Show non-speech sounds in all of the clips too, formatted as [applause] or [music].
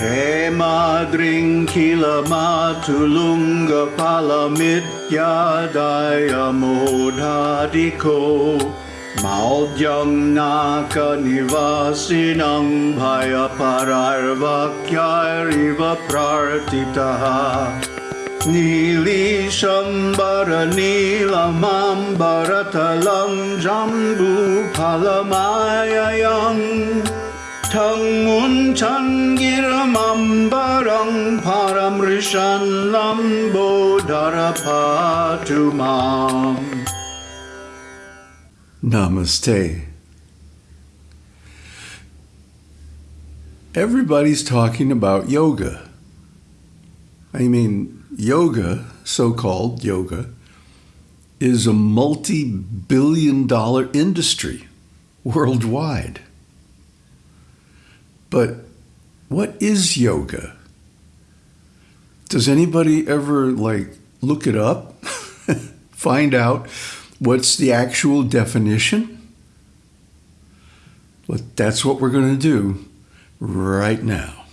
Hey मादृङ्खिलमातुलुङ्गफलमित्यायमोधादिखो माकनिवासिनं भयपरार्वाक्यारिव प्रार्थितः नीलीशम्बरनील माम्बरतलं जम्बूफलमायम् yadaya modhadiko Maudyam naka nivasinang bhaya pararvakyariva prartitaha Nilishambara nilamambara talang jambu palamayayang Tang mun changiramambarang paramrishan lambo darapatumam Namaste. Everybody's talking about yoga. I mean, yoga, so called yoga, is a multi billion dollar industry worldwide. But what is yoga? Does anybody ever like look it up, [laughs] find out what's the actual definition? But that's what we're going to do right now.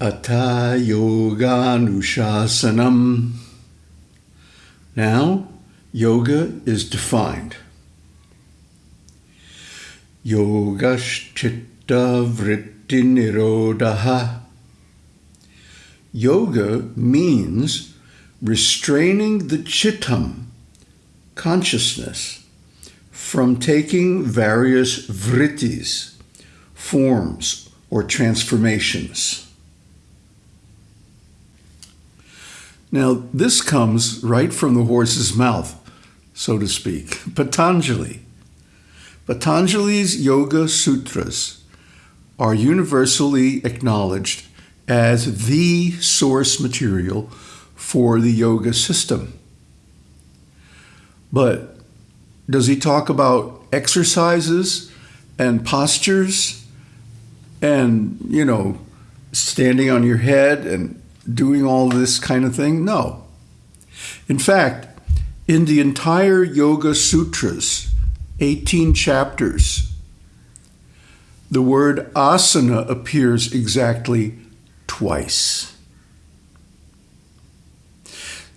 Ata Yoga Nushasanam. Now, yoga is defined. Yogashchitta vritti nirodha. Yoga means restraining the chittam, consciousness, from taking various vrittis, forms or transformations. Now, this comes right from the horse's mouth, so to speak, Patanjali. Patanjali's Yoga Sutras are universally acknowledged as the source material for the yoga system. But does he talk about exercises and postures and, you know, standing on your head and doing all this kind of thing? No. In fact, in the entire Yoga Sutras, 18 chapters, the word asana appears exactly twice.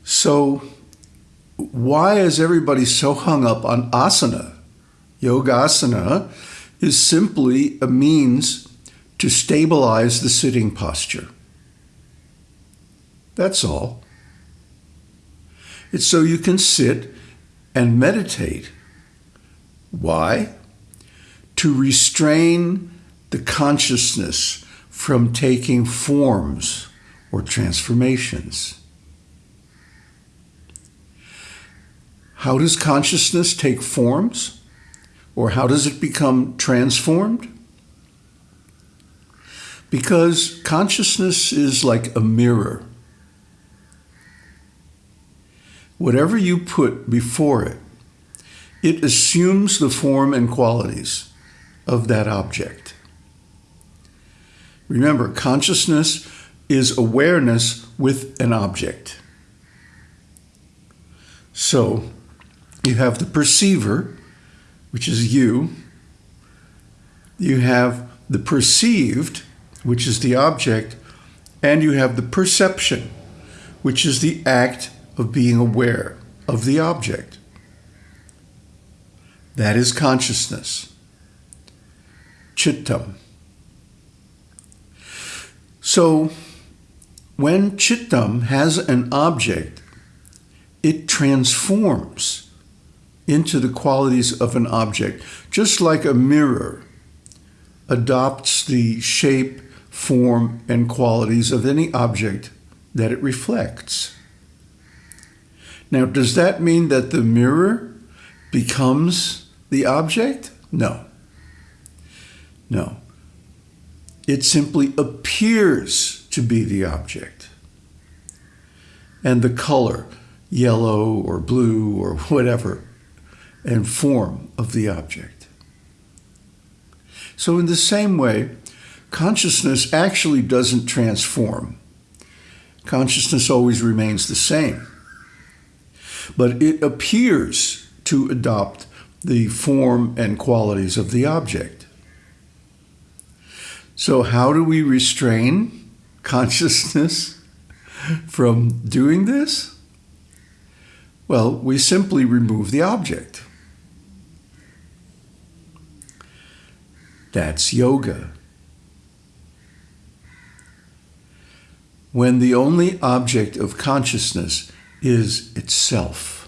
So, why is everybody so hung up on asana? Yogasana is simply a means to stabilize the sitting posture. That's all. It's so you can sit and meditate why? To restrain the consciousness from taking forms or transformations. How does consciousness take forms? Or how does it become transformed? Because consciousness is like a mirror. Whatever you put before it it assumes the form and qualities of that object. Remember, consciousness is awareness with an object. So you have the perceiver, which is you. You have the perceived, which is the object. And you have the perception, which is the act of being aware of the object. That is consciousness. Chittam. So, when chittam has an object, it transforms into the qualities of an object, just like a mirror adopts the shape, form, and qualities of any object that it reflects. Now, does that mean that the mirror becomes the object? No. No. It simply appears to be the object. And the color, yellow or blue or whatever, and form of the object. So, in the same way, consciousness actually doesn't transform. Consciousness always remains the same. But it appears to adopt the form and qualities of the object. So, how do we restrain [laughs] consciousness from doing this? Well, we simply remove the object. That's yoga. When the only object of consciousness is itself.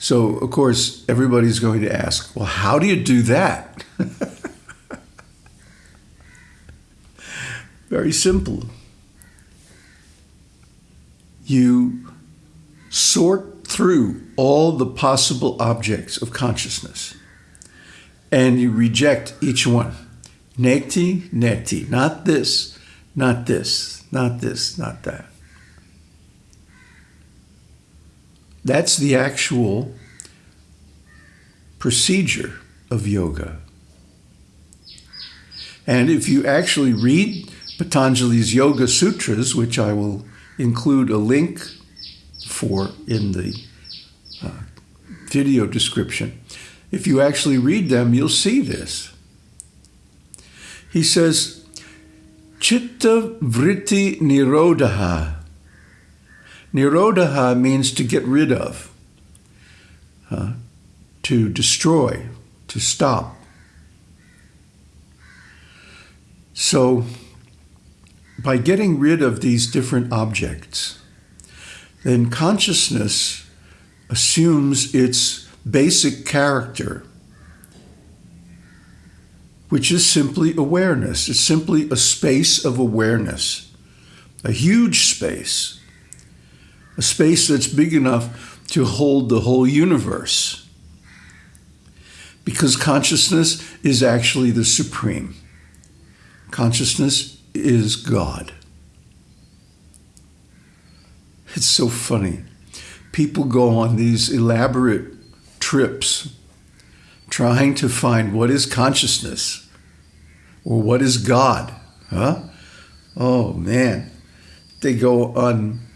So, of course, everybody's going to ask, well, how do you do that? [laughs] Very simple. You sort through all the possible objects of consciousness and you reject each one. Neti, neti. Not this, not this, not this, not that. That's the actual procedure of yoga. And if you actually read Patanjali's Yoga Sutras, which I will include a link for in the uh, video description, if you actually read them, you'll see this. He says, Chitta vritti nirodha Nirodha means to get rid of, uh, to destroy, to stop. So, by getting rid of these different objects, then consciousness assumes its basic character, which is simply awareness. It's simply a space of awareness, a huge space a space that's big enough to hold the whole universe. Because consciousness is actually the supreme. Consciousness is God. It's so funny. People go on these elaborate trips trying to find what is consciousness or what is God. Huh? Oh man. They go on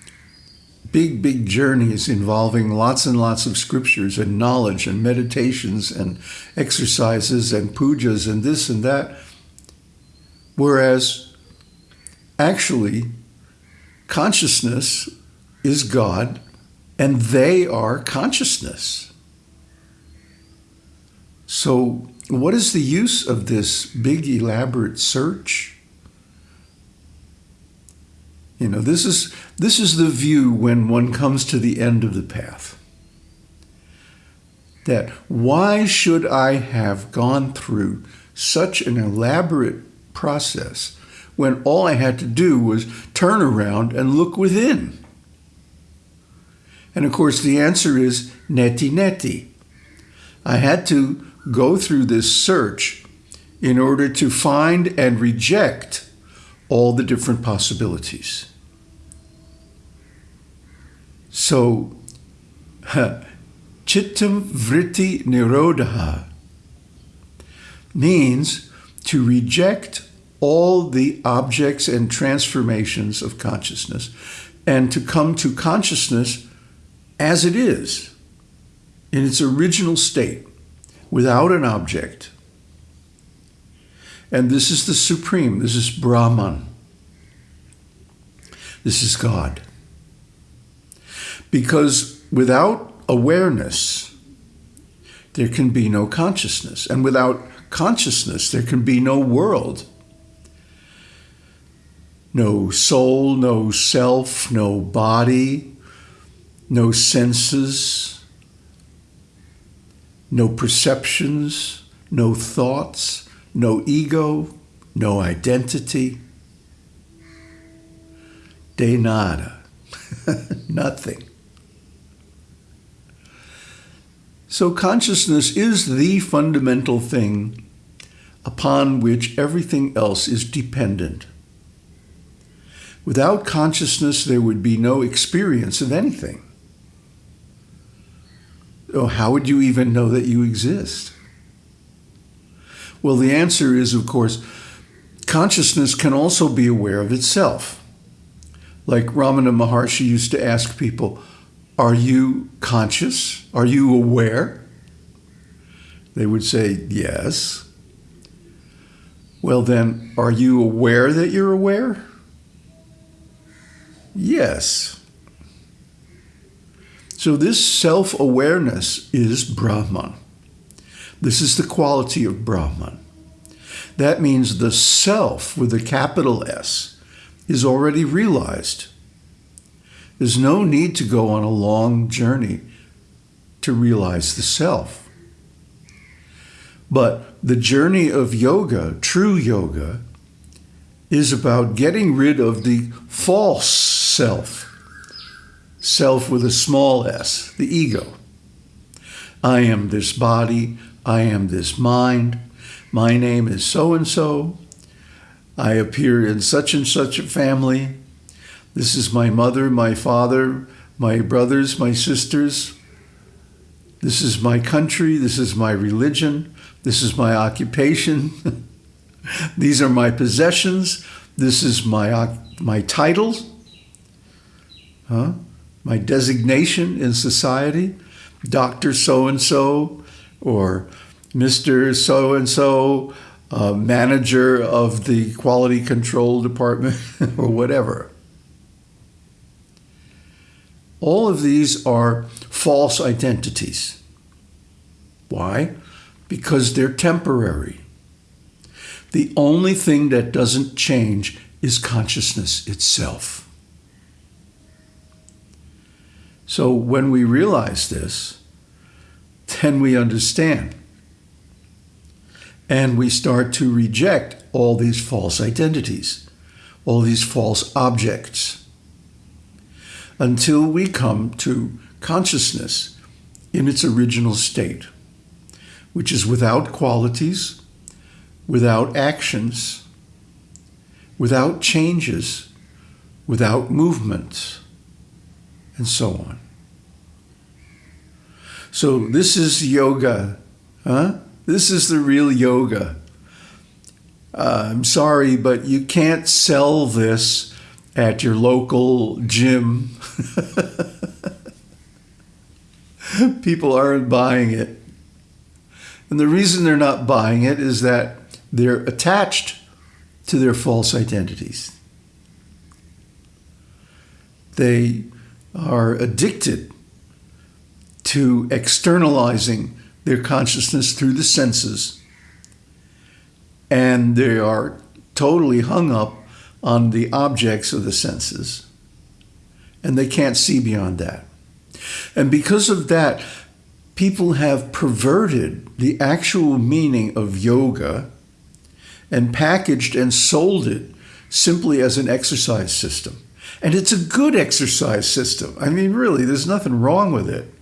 big, big journeys involving lots and lots of scriptures and knowledge and meditations and exercises and pujas and this and that. Whereas actually, consciousness is God and they are consciousness. So, what is the use of this big, elaborate search? You know, this is this is the view when one comes to the end of the path. That why should I have gone through such an elaborate process when all I had to do was turn around and look within? And of course, the answer is neti neti. I had to go through this search in order to find and reject all the different possibilities. So, [laughs] chittam vritti nirodha means to reject all the objects and transformations of consciousness and to come to consciousness as it is in its original state without an object. And this is the supreme, this is Brahman, this is God. Because without awareness, there can be no consciousness. And without consciousness, there can be no world. No soul, no self, no body, no senses, no perceptions, no thoughts, no ego, no identity. De nada. [laughs] Nothing. So, consciousness is the fundamental thing upon which everything else is dependent. Without consciousness, there would be no experience of anything. Oh, how would you even know that you exist? Well, the answer is, of course, consciousness can also be aware of itself. Like Ramana Maharshi used to ask people, are you conscious? Are you aware? They would say, Yes. Well, then, are you aware that you're aware? Yes. So, this self awareness is Brahman. This is the quality of Brahman. That means the self with a capital S is already realized. There's no need to go on a long journey to realize the self. But the journey of yoga, true yoga, is about getting rid of the false self, self with a small s, the ego. I am this body, I am this mind, my name is so and so, I appear in such and such a family, this is my mother, my father, my brothers, my sisters. This is my country. This is my religion. This is my occupation. [laughs] These are my possessions. This is my, my titles, huh? my designation in society, Dr. So and so, or Mr. So and so, uh, manager of the quality control department, [laughs] or whatever. All of these are false identities. Why? Because they're temporary. The only thing that doesn't change is consciousness itself. So when we realize this, then we understand. And we start to reject all these false identities, all these false objects until we come to consciousness in its original state, which is without qualities, without actions, without changes, without movements, and so on. So, this is yoga, huh? This is the real yoga. Uh, I'm sorry, but you can't sell this at your local gym [laughs] [laughs] People aren't buying it. And the reason they're not buying it is that they're attached to their false identities. They are addicted to externalizing their consciousness through the senses. And they are totally hung up on the objects of the senses and they can't see beyond that. And because of that, people have perverted the actual meaning of yoga and packaged and sold it simply as an exercise system. And it's a good exercise system. I mean, really, there's nothing wrong with it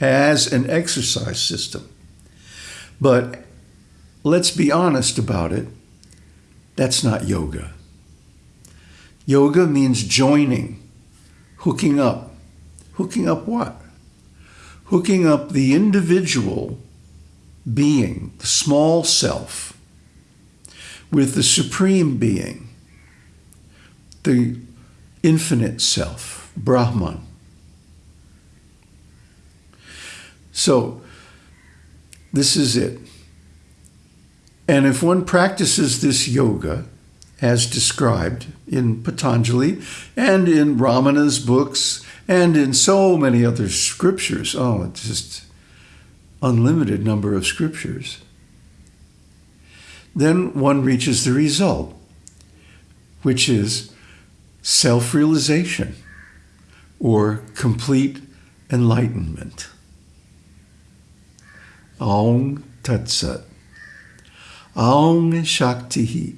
as an exercise system. But let's be honest about it that's not yoga. Yoga means joining hooking up. Hooking up what? Hooking up the individual being, the small self, with the supreme being, the infinite self, Brahman. So, this is it. And if one practices this yoga, as described in Patanjali and in Ramana's books and in so many other scriptures. Oh, it's just unlimited number of scriptures. Then one reaches the result, which is self realization or complete enlightenment. Aum Tat. Aum Shakti